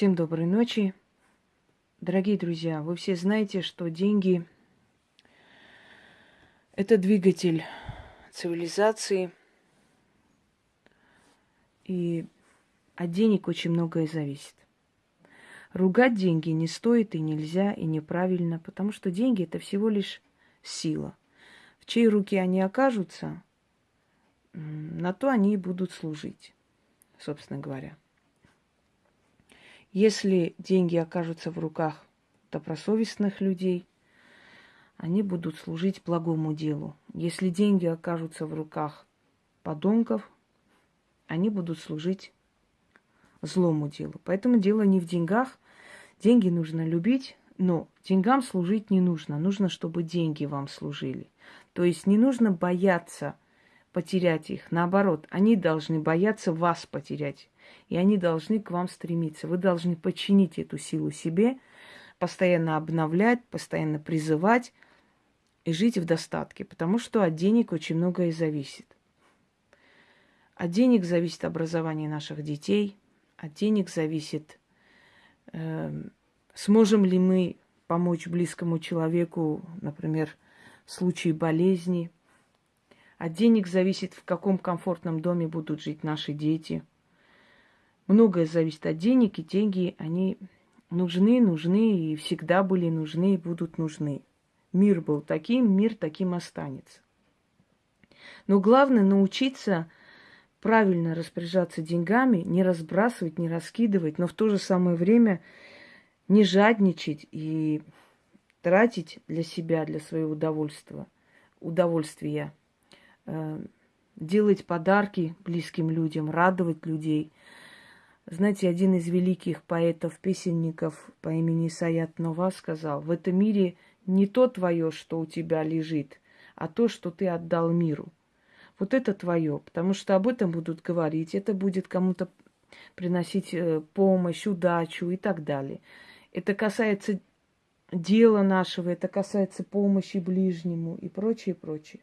Всем доброй ночи. Дорогие друзья, вы все знаете, что деньги – это двигатель цивилизации. И от денег очень многое зависит. Ругать деньги не стоит и нельзя, и неправильно, потому что деньги – это всего лишь сила. В чьей руке они окажутся, на то они и будут служить, собственно говоря. Если деньги окажутся в руках добросовестных людей, они будут служить благому делу. Если деньги окажутся в руках подонков, они будут служить злому делу. Поэтому дело не в деньгах. Деньги нужно любить, но деньгам служить не нужно. Нужно, чтобы деньги вам служили. То есть не нужно бояться потерять их. Наоборот, они должны бояться вас потерять. И они должны к вам стремиться. Вы должны подчинить эту силу себе, постоянно обновлять, постоянно призывать и жить в достатке. Потому что от денег очень многое зависит. От денег зависит образование наших детей, от денег зависит, э, сможем ли мы помочь близкому человеку, например, в случае болезни. От денег зависит, в каком комфортном доме будут жить наши дети. Многое зависит от денег, и деньги, они нужны, нужны, и всегда были нужны, и будут нужны. Мир был таким, мир таким останется. Но главное научиться правильно распоряжаться деньгами, не разбрасывать, не раскидывать, но в то же самое время не жадничать и тратить для себя, для своего удовольствия, удовольствия, э, делать подарки близким людям, радовать людей. Знаете, один из великих поэтов-песенников по имени Саят Нова сказал, в этом мире не то твое, что у тебя лежит, а то, что ты отдал миру – вот это твое, потому что об этом будут говорить, это будет кому-то приносить э, помощь, удачу и так далее. Это касается дела нашего, это касается помощи ближнему и прочее, прочее.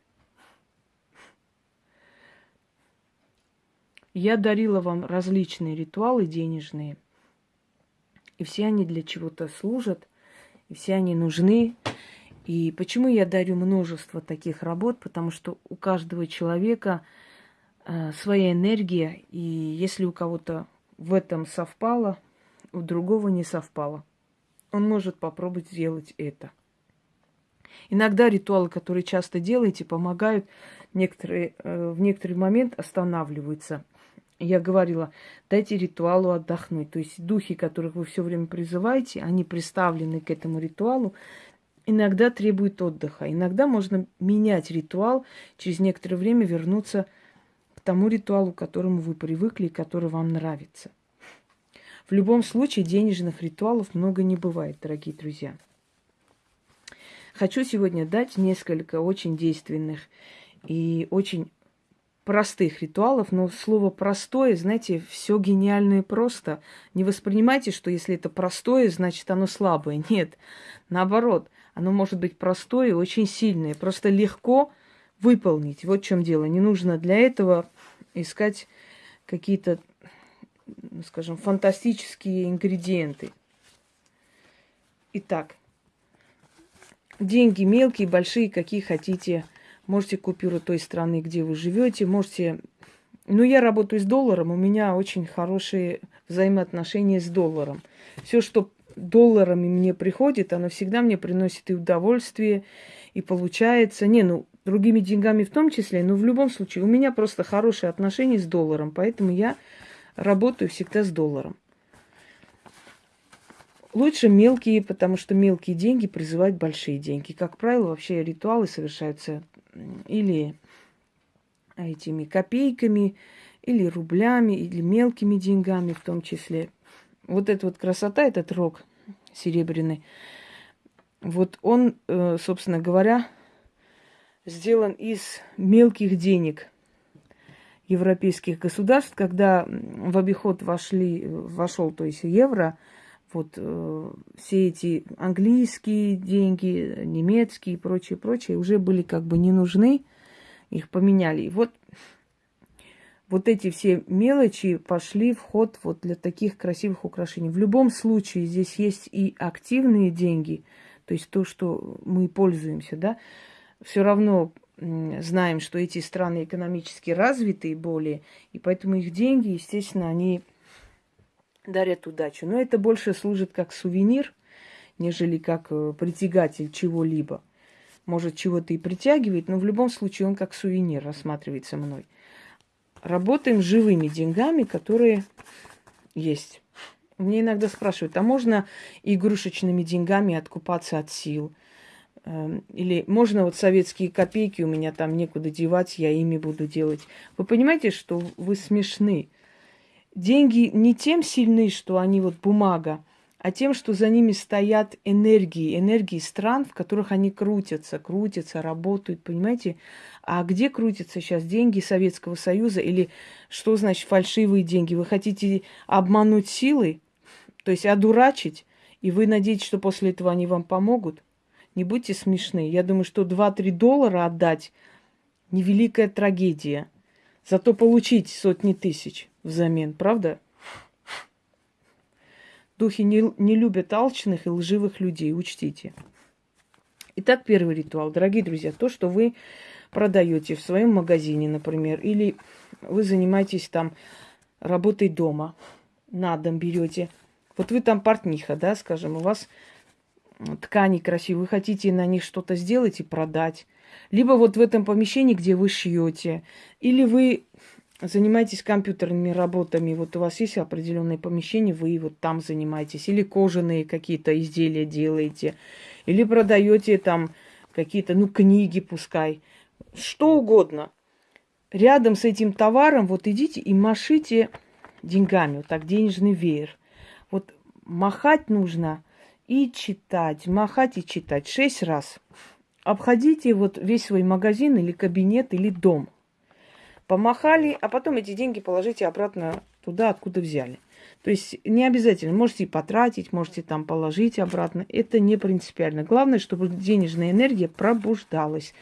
Я дарила вам различные ритуалы денежные, и все они для чего-то служат, и все они нужны. И почему я дарю множество таких работ? Потому что у каждого человека э, своя энергия, и если у кого-то в этом совпало, у другого не совпало, он может попробовать сделать это. Иногда ритуалы, которые часто делаете, помогают, некоторые, э, в некоторый момент останавливаются. Я говорила, дайте ритуалу отдохнуть. То есть духи, которых вы все время призываете, они представлены к этому ритуалу, иногда требует отдыха. Иногда можно менять ритуал, через некоторое время вернуться к тому ритуалу, к которому вы привыкли и который вам нравится. В любом случае денежных ритуалов много не бывает, дорогие друзья. Хочу сегодня дать несколько очень действенных и очень простых ритуалов, но слово простое, знаете, все гениальное просто. Не воспринимайте, что если это простое, значит оно слабое. Нет, наоборот, оно может быть простое и очень сильное. Просто легко выполнить. Вот в чем дело. Не нужно для этого искать какие-то, скажем, фантастические ингредиенты. Итак, деньги мелкие, большие, какие хотите. Можете купюру той страны, где вы живете. Можете... Ну, я работаю с долларом, у меня очень хорошие взаимоотношения с долларом. Все, что долларами мне приходит, оно всегда мне приносит и удовольствие, и получается. Не, ну, другими деньгами в том числе, но в любом случае у меня просто хорошие отношения с долларом, поэтому я работаю всегда с долларом. Лучше мелкие, потому что мелкие деньги призывают большие деньги. Как правило, вообще ритуалы совершаются или этими копейками, или рублями, или мелкими деньгами в том числе. Вот эта вот красота, этот рог серебряный, вот он, э, собственно говоря, сделан из мелких денег европейских государств, когда в обиход вошли, вошел, то есть евро, вот э, все эти английские деньги, немецкие и прочее, прочее уже были как бы не нужны, их поменяли. И вот вот эти все мелочи пошли в ход вот для таких красивых украшений. В любом случае здесь есть и активные деньги, то есть то, что мы пользуемся, да, все равно знаем, что эти страны экономически развитые более, и поэтому их деньги, естественно, они дарят удачу. Но это больше служит как сувенир, нежели как э, притягатель чего-либо. Может, чего-то и притягивает, но в любом случае он как сувенир рассматривается мной работаем живыми деньгами, которые есть. Мне иногда спрашивают, а можно игрушечными деньгами откупаться от сил? Эм, или можно вот советские копейки, у меня там некуда девать, я ими буду делать. Вы понимаете, что вы смешны? Деньги не тем сильны, что они вот бумага, а тем, что за ними стоят энергии, энергии стран, в которых они крутятся, крутятся, работают, понимаете? А где крутятся сейчас деньги Советского Союза или что значит фальшивые деньги? Вы хотите обмануть силой, то есть одурачить, и вы надеетесь, что после этого они вам помогут? Не будьте смешны. Я думаю, что 2-3 доллара отдать невеликая трагедия. Зато получить сотни тысяч взамен, правда? Духи не, не любят алчных и лживых людей, учтите. Итак, первый ритуал. Дорогие друзья, то, что вы продаете в своем магазине, например, или вы занимаетесь там работой дома, на дом берете. Вот вы там портниха, да, скажем, у вас ткани красивые, вы хотите на них что-то сделать и продать. Либо вот в этом помещении, где вы шьете, или вы занимаетесь компьютерными работами, вот у вас есть определенное помещение, вы вот там занимаетесь, или кожаные какие-то изделия делаете, или продаете там какие-то, ну, книги пускай, что угодно. Рядом с этим товаром вот идите и машите деньгами, вот так денежный веер. Вот махать нужно и читать, махать и читать шесть раз. Обходите вот весь свой магазин или кабинет или дом – помахали, а потом эти деньги положите обратно туда, откуда взяли. То есть не обязательно, можете и потратить, можете там положить обратно. Это не принципиально. Главное, чтобы денежная энергия пробуждалась.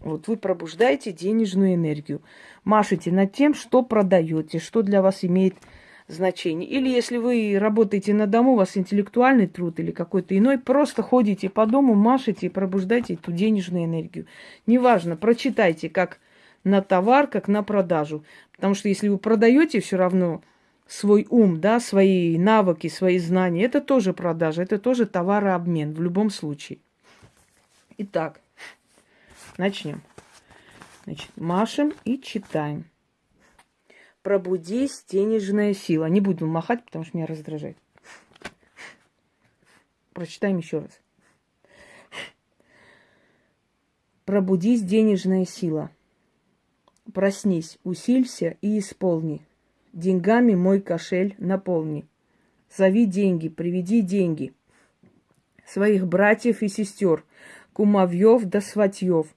Вот вы пробуждаете денежную энергию. Машите над тем, что продаете, что для вас имеет значение. Или если вы работаете на дому, у вас интеллектуальный труд или какой-то иной, просто ходите по дому, машите и пробуждаете эту денежную энергию. Неважно, прочитайте, как на товар, как на продажу. Потому что если вы продаете все равно свой ум, да, свои навыки, свои знания, это тоже продажа, это тоже товарообмен в любом случае. Итак, начнем. Значит, машем и читаем. Пробудись, денежная сила. Не буду махать, потому что меня раздражает. Прочитаем еще раз. Пробудись, денежная сила. Проснись, усилься и исполни. Деньгами мой кошель наполни. Зови деньги, приведи деньги. Своих братьев и сестер, кумовьев да сватьев.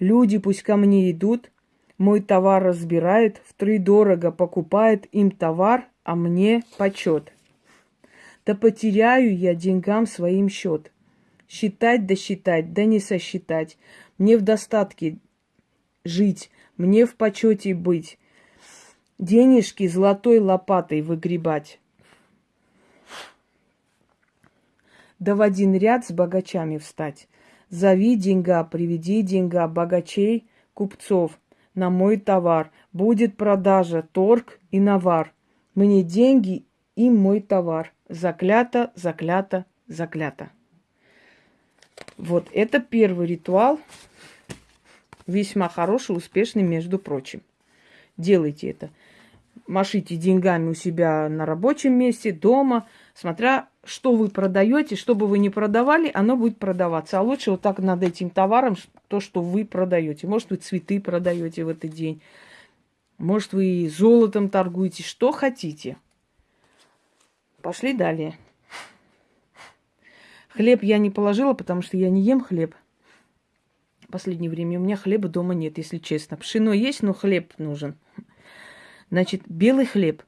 Люди пусть ко мне идут, мой товар разбирает, втридорого покупает им товар, а мне почет. Да потеряю я деньгам своим счет. Считать да считать, да не сосчитать. Мне в достатке жить, мне в почете быть, денежки золотой лопатой выгребать. Да в один ряд с богачами встать. Зови деньга, приведи деньга, богачей, купцов на мой товар. Будет продажа, торг и навар. Мне деньги и мой товар. Заклято, заклято, заклято. Вот это первый ритуал, весьма хороший, успешный, между прочим. Делайте это. Машите деньгами у себя на рабочем месте, дома, смотря что вы продаете, что бы вы ни продавали, оно будет продаваться. А лучше вот так над этим товаром, то, что вы продаете. Может, вы цветы продаете в этот день, может, вы золотом торгуете, что хотите. Пошли далее. Хлеб я не положила, потому что я не ем хлеб – последнее время. У меня хлеба дома нет, если честно. Пшено есть, но хлеб нужен. Значит, белый хлеб.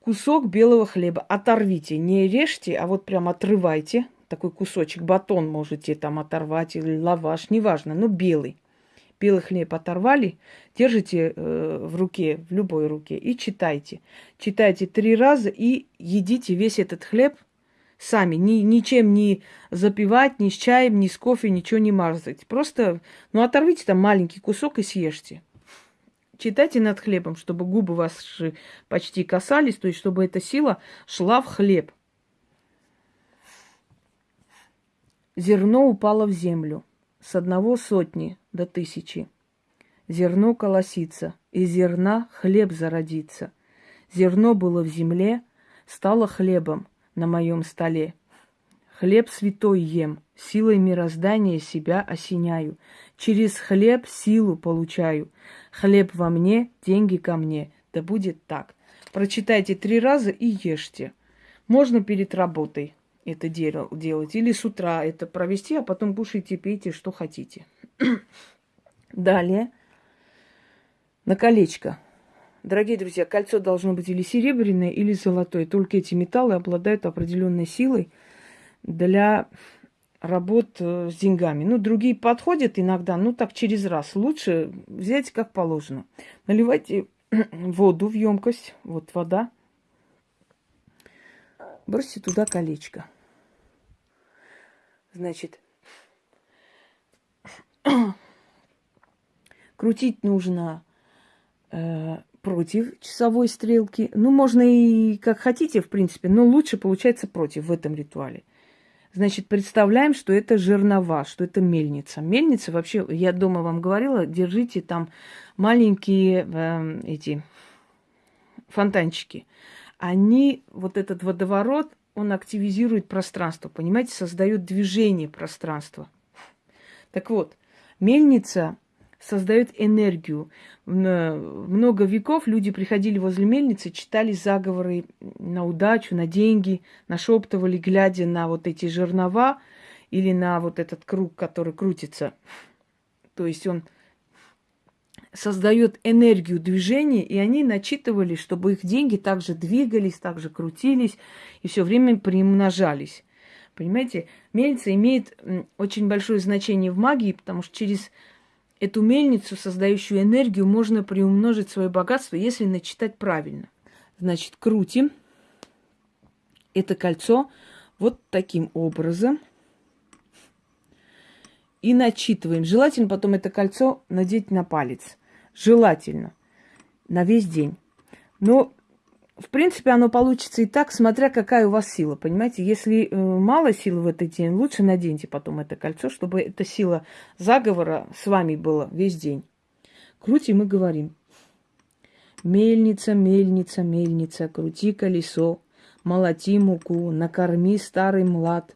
Кусок белого хлеба оторвите, не режьте, а вот прям отрывайте. Такой кусочек, батон можете там оторвать или лаваш, неважно, но белый. белый хлеб оторвали, держите э, в руке, в любой руке и читайте. Читайте три раза и едите весь этот хлеб сами. Ни, ничем не запивать, ни с чаем, ни с кофе, ничего не мазать. Просто, ну, оторвите там маленький кусок и съешьте. Читайте над хлебом, чтобы губы ваши почти касались, то есть чтобы эта сила шла в хлеб. Зерно упало в землю с одного сотни до тысячи. Зерно колосится, из зерна хлеб зародится. Зерно было в земле, стало хлебом на моем столе. Хлеб святой ем, силой мироздания себя осеняю. Через хлеб силу получаю. Хлеб во мне, деньги ко мне. Да будет так. Прочитайте три раза и ешьте. Можно перед работой это делать. Или с утра это провести, а потом кушайте, пейте, что хотите. Далее. На колечко. Дорогие друзья, кольцо должно быть или серебряное, или золотое. Только эти металлы обладают определенной силой для работ э, с деньгами. Ну, другие подходят иногда, ну, так через раз. Лучше взять как положено. Наливайте воду в емкость. Вот вода. Бросьте туда колечко. Значит, крутить нужно э, против часовой стрелки. Ну, можно и как хотите, в принципе, но лучше получается против в этом ритуале. Значит, представляем, что это жернова, что это мельница. Мельница вообще, я дома вам говорила, держите там маленькие э, эти фонтанчики. Они, вот этот водоворот, он активизирует пространство, понимаете, создает движение пространства. Так вот, мельница создает энергию. Много веков люди приходили возле мельницы, читали заговоры на удачу, на деньги, нашептывали, глядя на вот эти жернова или на вот этот круг, который крутится. То есть он создает энергию движения, и они начитывали, чтобы их деньги также двигались, также крутились и все время приумножались. Понимаете, мельница имеет очень большое значение в магии, потому что через эту мельницу, создающую энергию, можно приумножить свое богатство, если начитать правильно. Значит, крутим это кольцо вот таким образом и начитываем. Желательно потом это кольцо надеть на палец. Желательно. На весь день. Но, в принципе, оно получится и так, смотря какая у вас сила. Понимаете, если э, мало силы в этот день, лучше наденьте потом это кольцо, чтобы эта сила заговора с вами была весь день. Крутим и говорим. Мельница, мельница, мельница, крути колесо, молоти муку, накорми старый млад,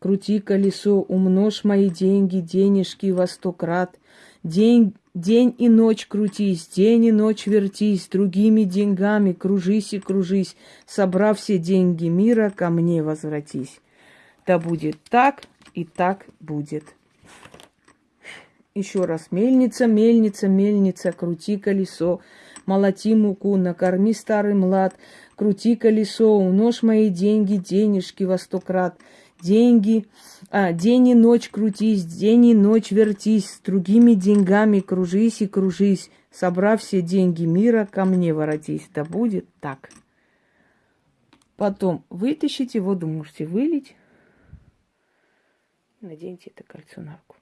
крути колесо, умножь мои деньги, денежки во сто крат, день, День и ночь крутись, день и ночь вертись, другими деньгами кружись и кружись, собрав все деньги мира, ко мне возвратись. Да будет так и так будет. Еще раз. Мельница, мельница, мельница, крути колесо, молоти муку, накорми старый млад, крути колесо, уножь мои деньги, денежки во сто крат – деньги, а, день и ночь крутись, день и ночь вертись, с другими деньгами кружись и кружись, собрав все деньги мира, ко мне воротись. Да будет так. Потом вытащите воду, можете вылить. Наденьте это кольцо на руку.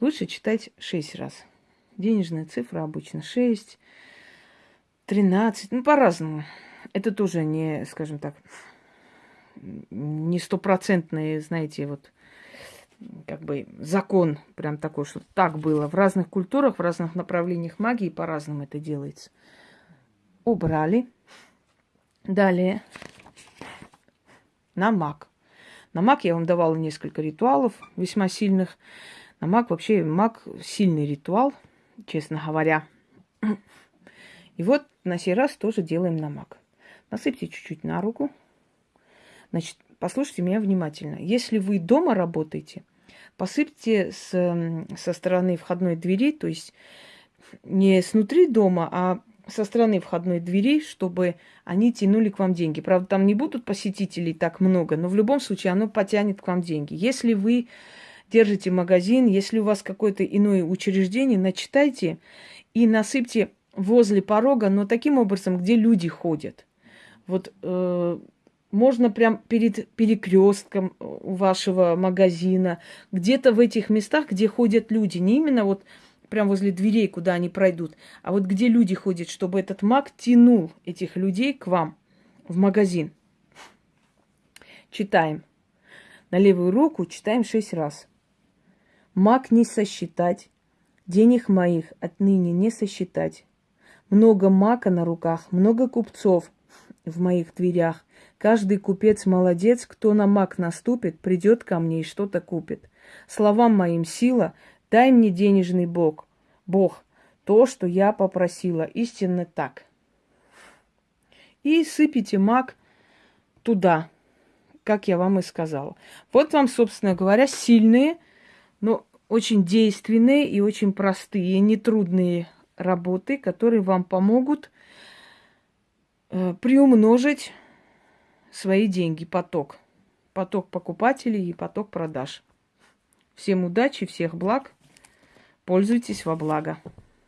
Лучше читать шесть раз. Денежная цифра обычно шесть, тринадцать, ну по-разному. Это тоже не, скажем так, не стопроцентный, знаете, вот как бы закон прям такой, что так было. В разных культурах, в разных направлениях магии по-разному это делается. Убрали. Далее на маг. На маг я вам давала несколько ритуалов весьма сильных. На маг вообще маг сильный ритуал, честно говоря. И вот на сей раз тоже делаем на маг. Насыпьте чуть-чуть на руку. Значит, послушайте меня внимательно. Если вы дома работаете, посыпьте с, со стороны входной двери, то есть не снутри дома, а со стороны входной двери, чтобы они тянули к вам деньги. Правда, там не будут посетителей так много, но в любом случае оно потянет к вам деньги. Если вы держите магазин, если у вас какое-то иное учреждение, начитайте и насыпьте возле порога, но таким образом, где люди ходят. Вот э, можно прям перед перекрестком вашего магазина, где-то в этих местах, где ходят люди, не именно вот прям возле дверей, куда они пройдут, а вот где люди ходят, чтобы этот маг тянул этих людей к вам в магазин. Читаем. На левую руку читаем шесть раз. Маг не сосчитать, денег моих отныне не сосчитать. Много мака на руках, много купцов в моих дверях. Каждый купец молодец, кто на мак наступит, придет ко мне и что-то купит. Словам моим сила, дай мне денежный Бог, Бог, то, что я попросила, истинно так. И сыпите мак туда, как я вам и сказала. Вот вам, собственно говоря, сильные, но очень действенные и очень простые, нетрудные работы, которые вам помогут э, приумножить свои деньги, поток. Поток покупателей и поток продаж. Всем удачи, всех благ. Пользуйтесь во благо.